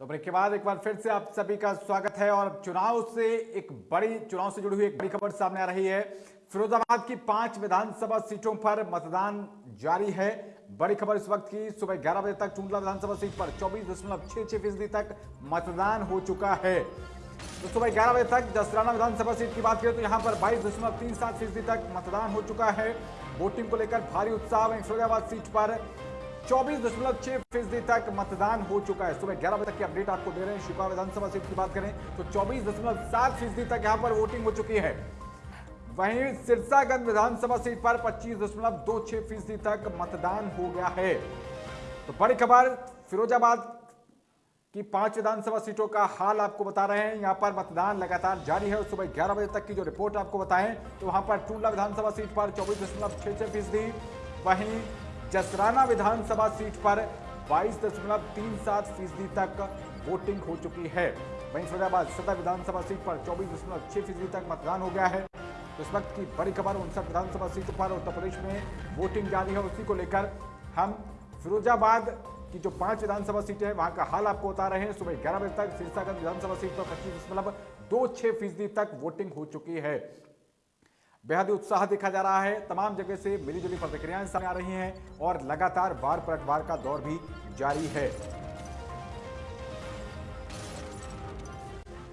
तो ब्रेक के बाद एक बार फिर से आप सभी का स्वागत है और चुनाव से एक बड़ी, चुनाव से जुड़ी हुई एक बड़ी खबर सामने आ रही है। फिरोजाबाद की पाँच विधानसभा सीटों पर मतदान जारी है। बड़ी खबर इस वक्त की, सुबह 11 बजे तक टूंडला विधानसभा सीट पर चौबीस दशमलव छह छह फ़ीसदी तक मतदान हो चुका है। तो सुबह 11 बजे तक जसराना विधानसभा सीट की बात करें तो यहाँ पर बाईस दशमलव तीन सात फ़ीसदी तक मतदान हो चुका है। वोटिंग को लेकर भारी उत्साह वहीं फिरोजाबाद सीट पर चौबीस दशमलव छह फ़ीसदी तक मतदान हो चुका है। सुबह ग्यारह बजे तक की अपडेट आपको दे रहे हैं। शिका विधानसभा सीट की बात करें तो चौबीस दशमलव सात फ़ीसदी तक यहाँ पर वोटिंग हो चुकी है। वहीं सिरसागंज विधानसभा सीट पर पच्चीस दशमलव दो छह फ़ीसदी तक मतदान हो गया है। तो बड़ी खबर, फिरोजाबाद की पाँच विधानसभा सीटों का हाल आपको बता रहे हैं। यहाँ पर मतदान लगातार जारी है और सुबह 11 बजे तक की जो रिपोर्ट आपको बताएँ तो वहाँ पर टूंडला विधानसभा सीट पर चौबीस दशमलव छह छह फ़ीसदी, वहीं जसराना विधानसभा सीट पर बाईस दशमलव तीन सात फ़ीसदी तक वोटिंग हो चुकी है। वहीं फरीदाबाद सदर विधानसभा सीट पर चौबीस दशमलव छह फ़ीसदी तक मतदान हो गया है। इस वक्त की बड़ी खबर उनसठ विधानसभा सीटों पर उत्तर प्रदेश में वोटिंग जारी है। उसी को लेकर हम फिरोजाबाद की जो पाँच विधानसभा सीटें हैं, वहाँ का हाल आपको बता रहे हैं। सुबह ग्यारह बजे तक सिरसागंज विधानसभा सीट पर पच्चीस दशमलव दो छह फ़ीसदी तक वोटिंग हो चुकी है। बेहद उत्साह देखा जा रहा है। तमाम जगह से मिलीजुली प्रतिक्रियाएँ सामने आ रही हैं और लगातार बार पलटवार का दौर भी जारी है।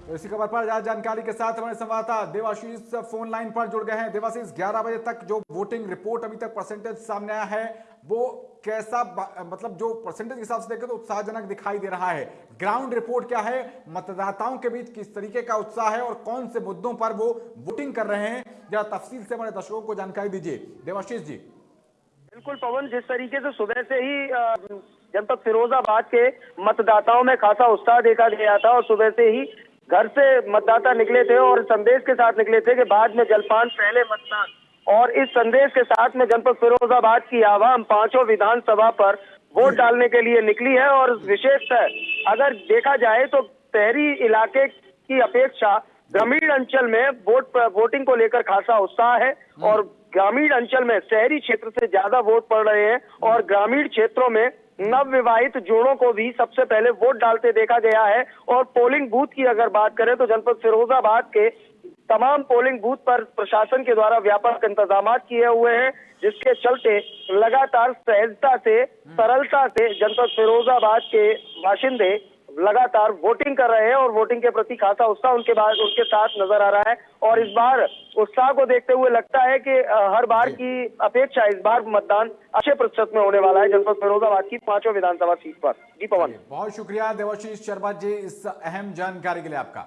तो इसी खबर पर ज़्यादा जानकारी के साथ हमारे संवाददाता देवाशीष फ़ोन लाइन पर जुड़ गए हैं। देवाशीष 11 बजे तक जो वोटिंग रिपोर्ट अभी तक परसेंटेज सामने आया है, वो कैसा मतलब जो परसेंटेज के हिसाब से देखें तो उत्साहजनक दिखाई दे रहा है। ग्राउंड रिपोर्ट क्या है? मतदाताओं के बीच किस तरीके का उत्साह है और कौन से मुद्दों पर वो वोटिंग कर रहे हैं? जरा तफसील से हमारे दर्शकों को जानकारी दीजिए। देवाशीष जी। बिल्कुल पवन, जिस तरीके से सुबह से ही जनपद फिरोजाबाद के मतदाताओं में खासा उत्साह देखा गया था और सुबह से ही घर से मतदाता निकले थे और संदेश के साथ निकले थे कि बाद में जलपान पहले मतदान। और इस संदेश के साथ में जनपद फिरोजाबाद की आवाम पाँचों विधानसभा पर वोट डालने के लिए निकली है और विशेषतः अगर देखा जाए तो शहरी इलाके की अपेक्षा ग्रामीण अंचल में वोट वोटिंग को लेकर खासा उत्साह है और ग्रामीण अंचल में शहरी क्षेत्र से ज़्यादा वोट पड़ रहे हैं और ग्रामीण क्षेत्रों में नव विवाहित जोड़ों को भी सबसे पहले वोट डालते देखा गया है। और पोलिंग बूथ की अगर बात करें तो जनपद फिरोजाबाद के तमाम पोलिंग बूथ पर प्रशासन के द्वारा व्यापक इंतज़ाम किए हुए हैं जिसके चलते लगातार सहजता से सरलता से जनपद फिरोजाबाद के बाशिंदे लगातार वोटिंग कर रहे हैं और वोटिंग के प्रति खासा उत्साह उनके बाद उनके साथ नज़र आ रहा है। और इस बार उत्साह को देखते हुए लगता है कि हर बार की अपेक्षा इस बार मतदान अच्छे प्रतिशत में होने वाला है। जनपद फिरोजाबाद की पाँचों विधानसभा सीट पर। जी पवन। बहुत शुक्रिया देवाशीष शर्मा जी इस अहम जानकारी के लिए आपका।